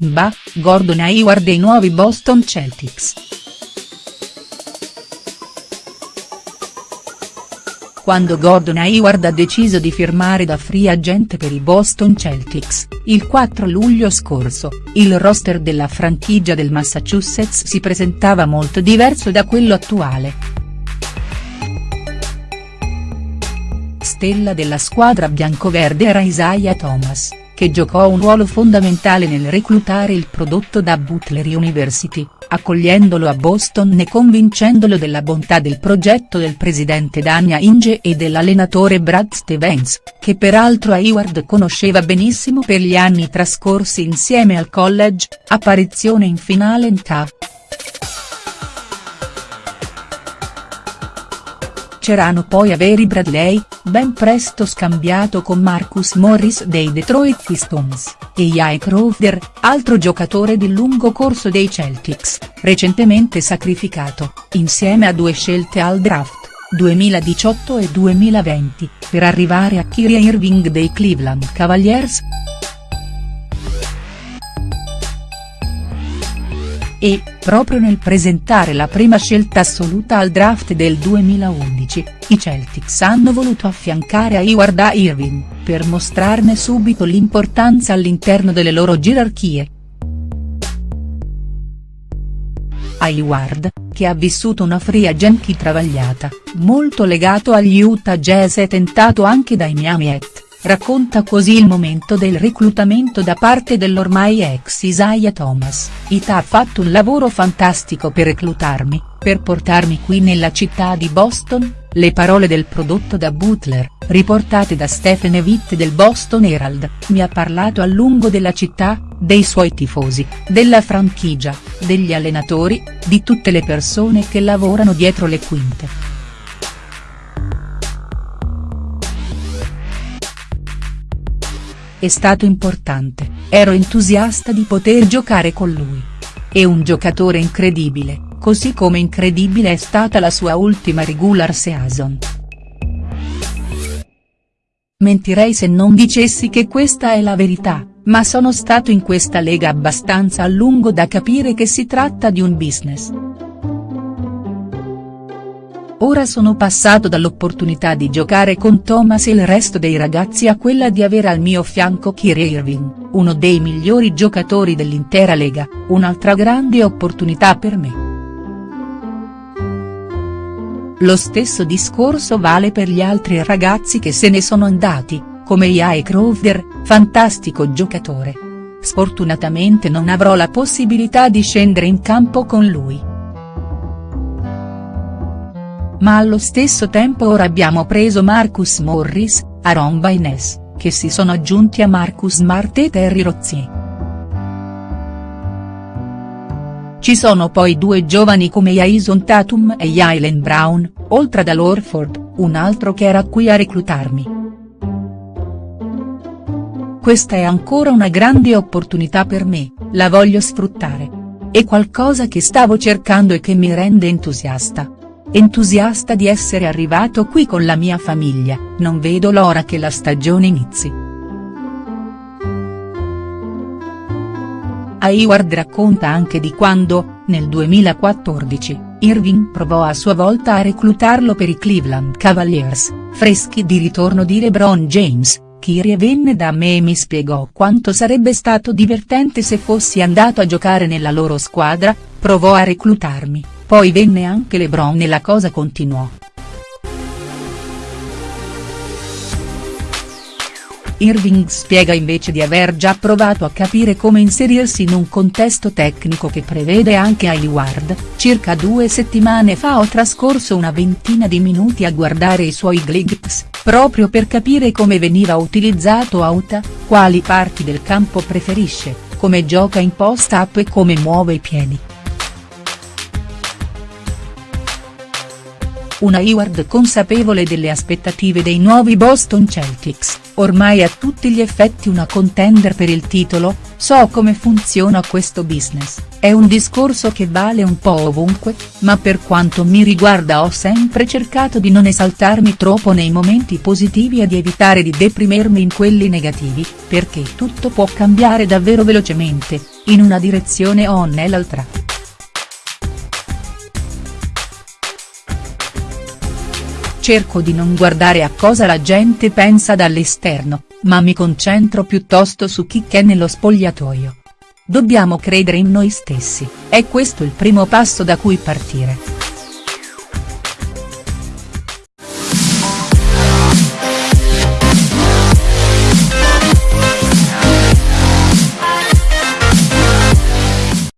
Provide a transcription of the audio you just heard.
Bah, Gordon Hayward e i nuovi Boston Celtics. Quando Gordon Hayward ha deciso di firmare da free agent per i Boston Celtics, il 4 luglio scorso, il roster della franchigia del Massachusetts si presentava molto diverso da quello attuale. Stella della squadra biancoverde era Isaiah Thomas che giocò un ruolo fondamentale nel reclutare il prodotto da Butler University, accogliendolo a Boston e convincendolo della bontà del progetto del presidente Dania Inge e dell'allenatore Brad Stevens, che peraltro Hayward conosceva benissimo per gli anni trascorsi insieme al college, apparizione in finale in TAF. C'erano poi Avery Bradley, ben presto scambiato con Marcus Morris dei Detroit Pistons, e Jay Crowder, altro giocatore di lungo corso dei Celtics, recentemente sacrificato, insieme a due scelte al draft, 2018 e 2020, per arrivare a Kyrie Irving dei Cleveland Cavaliers. E, proprio nel presentare la prima scelta assoluta al draft del 2011, i Celtics hanno voluto affiancare Hayward a Irving, per mostrarne subito l'importanza all'interno delle loro gerarchie. Hayward, che ha vissuto una free agency travagliata, molto legato agli Utah Jazz e tentato anche dai Miami Heat Racconta così il momento del reclutamento da parte dell'ormai ex Isaiah Thomas, Ita ha fatto un lavoro fantastico per reclutarmi, per portarmi qui nella città di Boston, le parole del prodotto da Butler, riportate da Stephen Witt del Boston Herald, mi ha parlato a lungo della città, dei suoi tifosi, della franchigia, degli allenatori, di tutte le persone che lavorano dietro le quinte. È stato importante, ero entusiasta di poter giocare con lui. È un giocatore incredibile, così come incredibile è stata la sua ultima regular season. Mentirei se non dicessi che questa è la verità, ma sono stato in questa lega abbastanza a lungo da capire che si tratta di un business. Ora sono passato dall'opportunità di giocare con Thomas e il resto dei ragazzi a quella di avere al mio fianco Kyrie Irving, uno dei migliori giocatori dell'intera Lega, un'altra grande opportunità per me. Lo stesso discorso vale per gli altri ragazzi che se ne sono andati, come Jay Crowder, fantastico giocatore. Sfortunatamente non avrò la possibilità di scendere in campo con lui ma allo stesso tempo ora abbiamo preso Marcus Morris, Aaron Baines, che si sono aggiunti a Marcus Smart e Terry Rozier. Ci sono poi due giovani come Jason Tatum e Jalen Brown, oltre ad Orford, un altro che era qui a reclutarmi. Questa è ancora una grande opportunità per me, la voglio sfruttare. È qualcosa che stavo cercando e che mi rende entusiasta. Entusiasta di essere arrivato qui con la mia famiglia, non vedo l'ora che la stagione inizi. Hayward racconta anche di quando, nel 2014, Irving provò a sua volta a reclutarlo per i Cleveland Cavaliers, freschi di ritorno di LeBron James, Kyrie venne da me e mi spiegò quanto sarebbe stato divertente se fossi andato a giocare nella loro squadra, provò a reclutarmi, poi venne anche LeBron e la cosa continuò. Irving spiega invece di aver già provato a capire come inserirsi in un contesto tecnico che prevede anche Hayward, circa due settimane fa ho trascorso una ventina di minuti a guardare i suoi gligs, proprio per capire come veniva utilizzato a Utah, quali parti del campo preferisce, come gioca in post-up e come muove i piedi. Una Hayward consapevole delle aspettative dei nuovi Boston Celtics, ormai a tutti gli effetti una contender per il titolo, So come funziona questo business, è un discorso che vale un po' ovunque, ma per quanto mi riguarda ho sempre cercato di non esaltarmi troppo nei momenti positivi e di evitare di deprimermi in quelli negativi, perché tutto può cambiare davvero velocemente, in una direzione o nell'altra. Cerco di non guardare a cosa la gente pensa dall'esterno, ma mi concentro piuttosto su chi c'è nello spogliatoio. Dobbiamo credere in noi stessi, è questo il primo passo da cui partire.